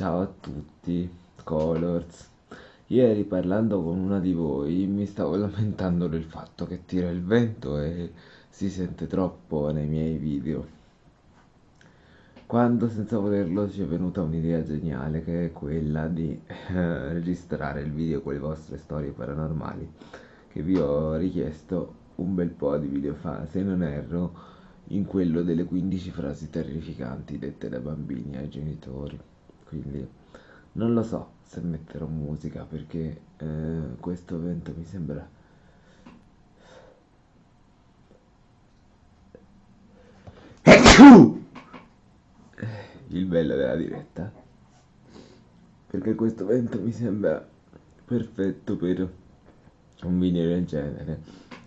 Ciao a tutti, Colors. Ieri parlando con una di voi mi stavo lamentando del fatto che tira il vento e si sente troppo nei miei video. Quando senza volerlo ci è venuta un'idea geniale che è quella di eh, registrare il video con le vostre storie paranormali che vi ho richiesto un bel po' di video fa, se non erro, in quello delle 15 frasi terrificanti dette da bambini ai genitori quindi non lo so se metterò musica perché eh, questo vento mi sembra il bello della diretta. Perché questo vento mi sembra perfetto per un video del genere.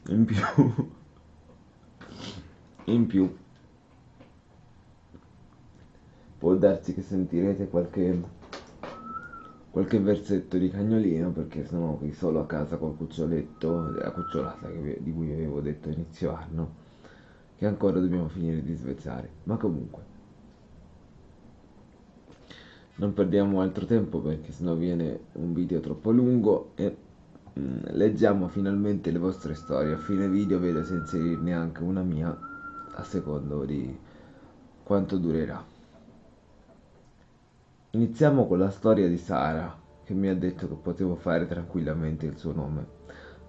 In più in più può darsi che sentirete qualche, qualche versetto di cagnolino perché sono qui solo a casa col cuccioletto della cucciolata vi, di cui vi avevo detto inizio anno che ancora dobbiamo finire di svezzare. Ma comunque non perdiamo altro tempo perché sennò viene un video troppo lungo e mm, leggiamo finalmente le vostre storie. A fine video vedo se inserirne anche una mia a secondo di quanto durerà Iniziamo con la storia di Sara, che mi ha detto che potevo fare tranquillamente il suo nome.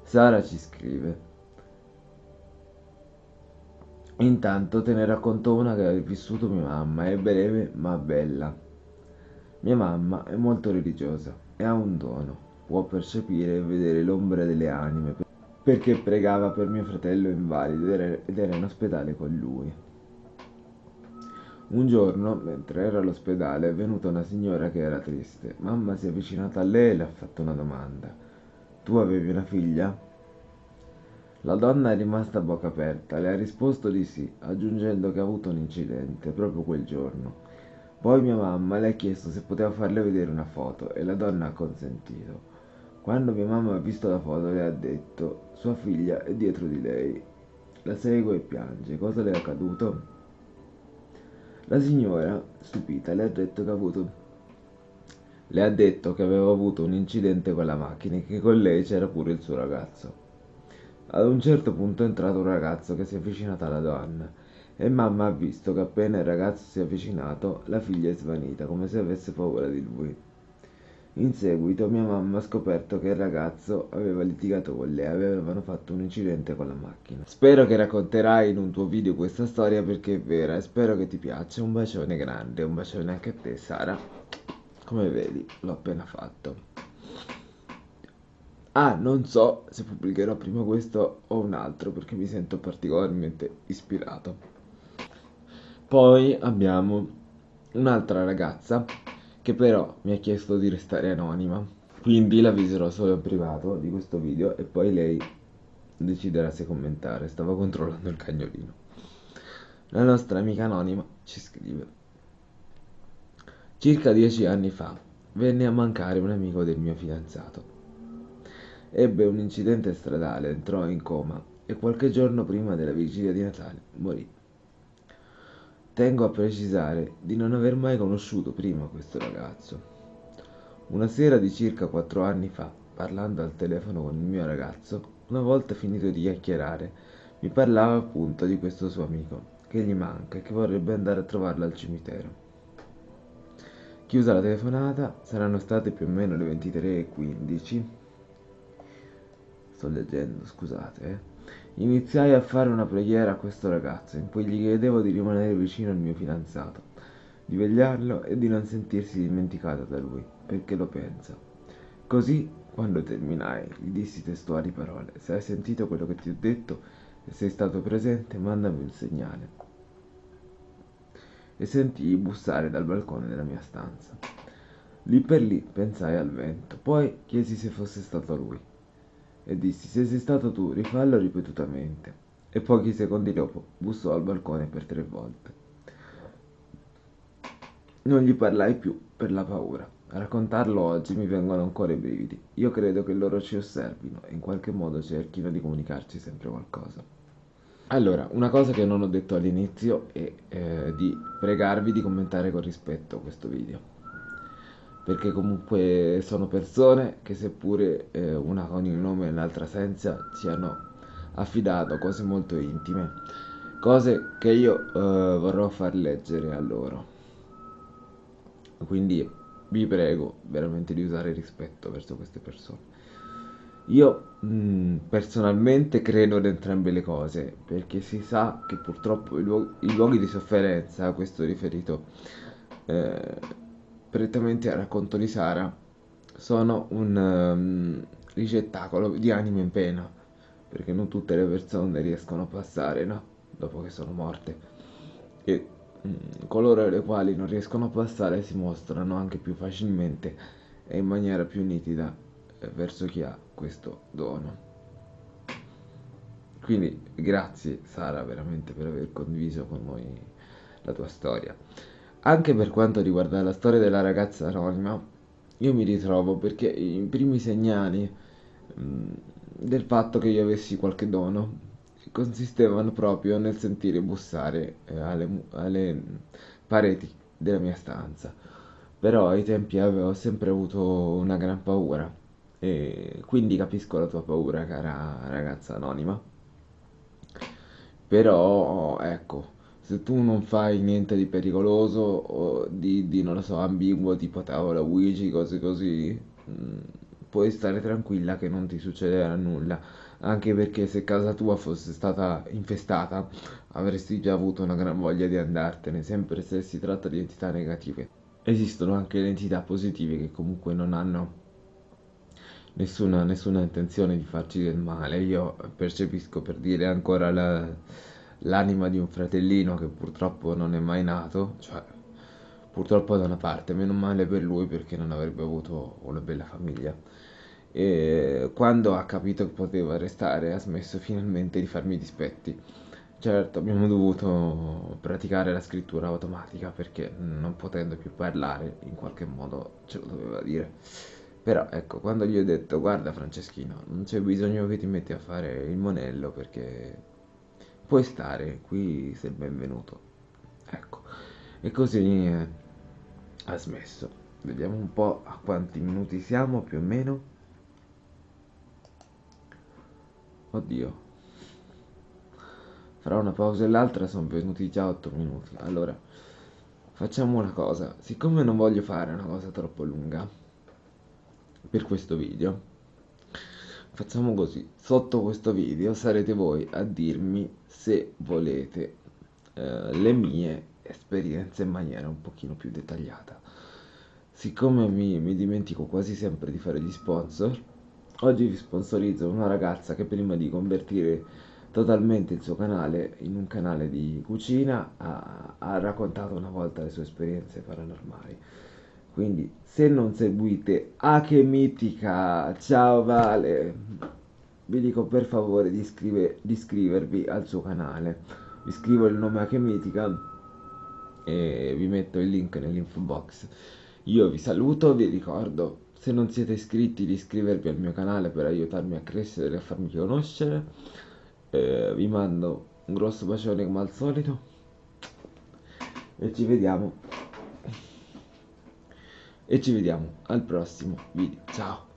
Sara ci scrive. Intanto te ne racconto una che ha vissuto mia mamma, è breve ma bella. Mia mamma è molto religiosa e ha un dono, può percepire e vedere l'ombra delle anime, perché pregava per mio fratello invalido ed era in ospedale con lui. Un giorno, mentre era all'ospedale, è venuta una signora che era triste. Mamma si è avvicinata a lei e le ha fatto una domanda. Tu avevi una figlia? La donna è rimasta a bocca aperta, le ha risposto di sì, aggiungendo che ha avuto un incidente proprio quel giorno. Poi mia mamma le ha chiesto se poteva farle vedere una foto e la donna ha consentito. Quando mia mamma ha visto la foto le ha detto sua figlia è dietro di lei. La segue e piange. Cosa le è accaduto? La signora, stupita, le ha detto che ha avuto le ha detto che aveva avuto un incidente con la macchina e che con lei c'era pure il suo ragazzo. Ad un certo punto è entrato un ragazzo che si è avvicinato alla donna e mamma ha visto che appena il ragazzo si è avvicinato la figlia è svanita come se avesse paura di lui. In seguito mia mamma ha scoperto che il ragazzo aveva litigato con lei, avevano fatto un incidente con la macchina. Spero che racconterai in un tuo video questa storia perché è vera e spero che ti piaccia. Un bacione grande, un bacione anche a te Sara. Come vedi, l'ho appena fatto. Ah, non so se pubblicherò prima questo o un altro perché mi sento particolarmente ispirato. Poi abbiamo un'altra ragazza che però mi ha chiesto di restare anonima. Quindi l'avviserò solo in privato di questo video e poi lei deciderà se commentare. Stavo controllando il cagnolino. La nostra amica anonima ci scrive. Circa dieci anni fa venne a mancare un amico del mio fidanzato. Ebbe un incidente stradale, entrò in coma e qualche giorno prima della vigilia di Natale morì. Tengo a precisare di non aver mai conosciuto prima questo ragazzo. Una sera di circa quattro anni fa, parlando al telefono con il mio ragazzo, una volta finito di chiacchierare, mi parlava appunto di questo suo amico, che gli manca e che vorrebbe andare a trovarlo al cimitero. Chiusa la telefonata, saranno state più o meno le 23.15. Sto leggendo, scusate, eh Iniziai a fare una preghiera a questo ragazzo in cui gli chiedevo di rimanere vicino al mio fidanzato, di vegliarlo e di non sentirsi dimenticato da lui, perché lo pensa. Così, quando terminai, gli dissi testuali parole. Se hai sentito quello che ti ho detto e sei stato presente, mandami un segnale. E sentii bussare dal balcone della mia stanza. Lì per lì pensai al vento, poi chiesi se fosse stato lui e dissi se sei stato tu rifallo ripetutamente e pochi secondi dopo bussò al balcone per tre volte. Non gli parlai più per la paura. A raccontarlo oggi mi vengono ancora i brividi. Io credo che loro ci osservino e in qualche modo cerchino di comunicarci sempre qualcosa. Allora, una cosa che non ho detto all'inizio è eh, di pregarvi di commentare con rispetto questo video. Perché comunque sono persone che seppure eh, una con il nome e l'altra senza ci hanno affidato cose molto intime, cose che io eh, vorrò far leggere a loro. Quindi vi prego veramente di usare rispetto verso queste persone. Io mh, mm, personalmente credo in entrambe le cose, perché si sa che purtroppo i, luoghi, i luoghi di sofferenza, questo riferito eh, prettamente al racconto di Sara, sono un um, ricettacolo di anime in pena, perché non tutte le persone riescono a passare, no? Dopo che sono morte. E mh, mm, coloro le quali non riescono a passare si mostrano anche più facilmente e in maniera più nitida eh, verso chi ha questo dono. Quindi grazie Sara veramente per aver condiviso con noi la tua storia. Anche per quanto riguarda la storia della ragazza anonima, io mi ritrovo perché i primi segnali mm, del fatto che io avessi qualche dono consistevano proprio nel sentire bussare eh, alle, alle pareti della mia stanza. Però ai tempi avevo sempre avuto una gran paura e quindi capisco la tua paura, cara ragazza anonima. Però, ecco, se tu non fai niente di pericoloso o di, di non lo so, ambiguo, tipo tavola Ouija, cose così, mh, mm, puoi stare tranquilla che non ti succederà nulla. Anche perché se casa tua fosse stata infestata, avresti già avuto una gran voglia di andartene, sempre se si tratta di entità negative. Esistono anche le entità positive che comunque non hanno nessuna, nessuna intenzione di farci del male. Io percepisco per dire ancora la, l'anima di un fratellino che purtroppo non è mai nato, cioè purtroppo da una parte, meno male per lui perché non avrebbe avuto una bella famiglia. E quando ha capito che poteva restare ha smesso finalmente di farmi dispetti. Certo, abbiamo dovuto praticare la scrittura automatica perché non potendo più parlare in qualche modo ce lo doveva dire. Però ecco, quando gli ho detto guarda Franceschino, non c'è bisogno che ti metti a fare il monello perché puoi stare, qui sei benvenuto. Ecco, e così eh, ha smesso. Vediamo un po' a quanti minuti siamo più o meno. Oddio. Fra una pausa e l'altra sono venuti già 8 minuti. Allora, facciamo una cosa. Siccome non voglio fare una cosa troppo lunga, per questo video facciamo così. Sotto questo video sarete voi a dirmi se volete eh, le mie esperienze in maniera un pochino più dettagliata. Siccome mi, mi dimentico quasi sempre di fare gli sponsor oggi vi sponsorizzo una ragazza che prima di convertire totalmente il suo canale in un canale di cucina ha, ha raccontato una volta le sue esperienze paranormali quindi se non seguite a che mitica ciao Vale. Vi dico per favore di, iscrive, di iscrivervi al suo canale. Vi scrivo il nome a che mitica e vi metto il link nell'info box. Io vi saluto vi ricordo se non siete iscritti di iscrivervi al mio canale per aiutarmi a crescere e a farmi conoscere. Eh, vi mando un grosso bacione come al solito. E ci vediamo e ci vediamo al prossimo video. Ciao